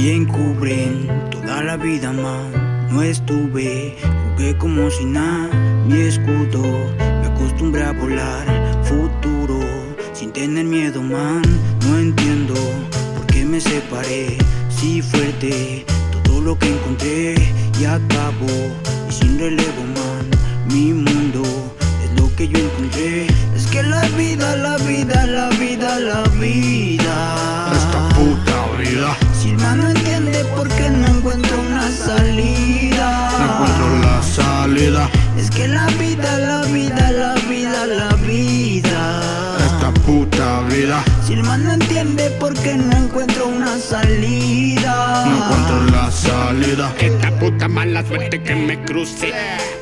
Si encubren toda la vida, man No estuve, jugué como si nada. Mi escudo, me acostumbré a volar Futuro, sin tener miedo, man. No entiendo por qué me separé Si fuerte, todo lo que encontré Y acabo, y sin no entiende por qué no encuentro una salida. No encuentro la salida. Es que la vida, la vida, la vida, la vida puta vida. Si el man no entiende por qué no encuentro una salida. No encuentro la salida. Esta puta mala suerte que me cruce.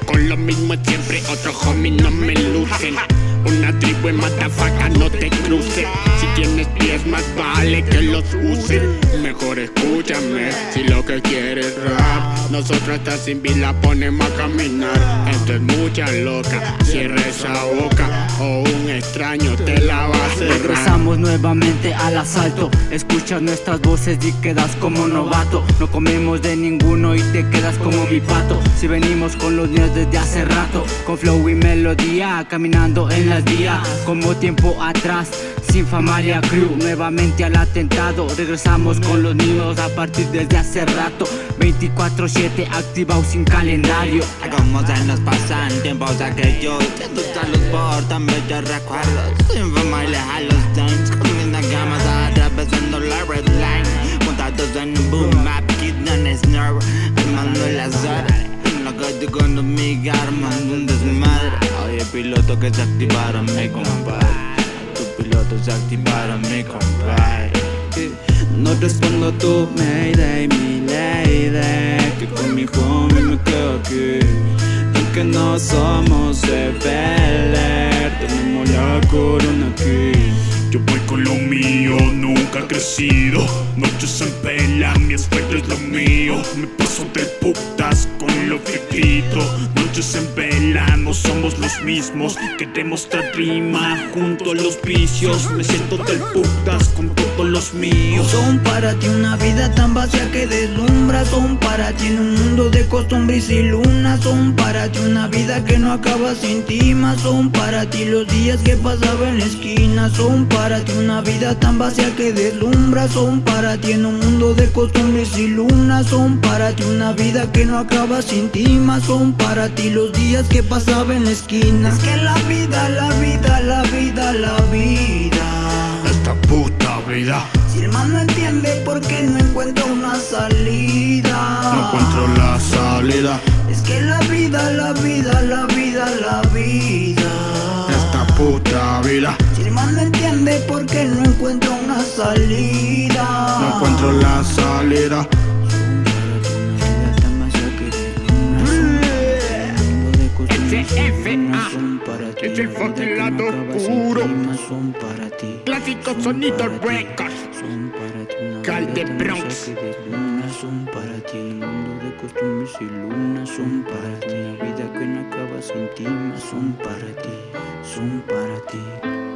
Con lo mismo siempre, otro homie no me lucen Una tribu en matafaca no te cruce. Si tienes pies más vale que los uses. Mejor escúchame, si lo que quieres Nosotros hasta sin vida ponemos a caminar. Esto es mucha loca, cierra esa boca O un extraño te la va a cerrar. Regresamos nuevamente al asalto Escuchas nuestras voces y quedas como novato. No comemos de ninguno y te quedas como mi pato. Si venimos con los niños desde hace rato Con flow y melodía Caminando en las vías Como tiempo atrás sin Famaria Crew, nuevamente al atentado. Regresamos con los niños a partir desde hace rato. 24-7 activados sin calendario. Como se nos pasan tiempos aquellos Que tú los portan bellos recuerdos. Sin fama y los times Comiendo gamas atravesando la red line. Montados en un boom map, kid no snare Armando las horas En la calle con mi armando un desmadre. Oye piloto que se activaron mi compadre Tu piloto se activaron mi compadre. No respondo tu mayday, mi lady Que con mi homie me quedo aquí. Aunque no somos de Bel Air, Tenemos la corona aquí. Yo voy con lo Noches en pela, mi aspecto es lo mío. Me paso de putas con lo que grito Noches en vela, no somos los mismos. Queremos esta rima junto a los vicios Me siento del putas con Son para ti una vida tan vacía que deslumbra. Son para ti en un mundo de costumbres y lunas. Son para ti una vida que no acaba sin ti más. Son para ti los días que pasaba en la esquina. Son para ti una vida tan vacía que deslumbra. Son para ti en un mundo de costumbres y lunas. Son para ti una vida que no acaba sin ti más. Son para ti los días que pasaba en la esquina. Es que la vida, la vida, la vida, la vida. Esta puta vida Si el man no entiende por qué no encuentro una salida No encuentro la salida. Es que la vida, la vida, la vida, la vida. Esta puta vida. Si el man no entiende por qué no encuentro una salida No encuentro la salida SFA Es el fucking lado oscuro. Son para ti. Clásico sonido records Son para ti Cal de Bronx. que. Son para ti. Mundo de costumbres y lunas Son para ti. Una vida que no acaba sin ti Son para ti, son para ti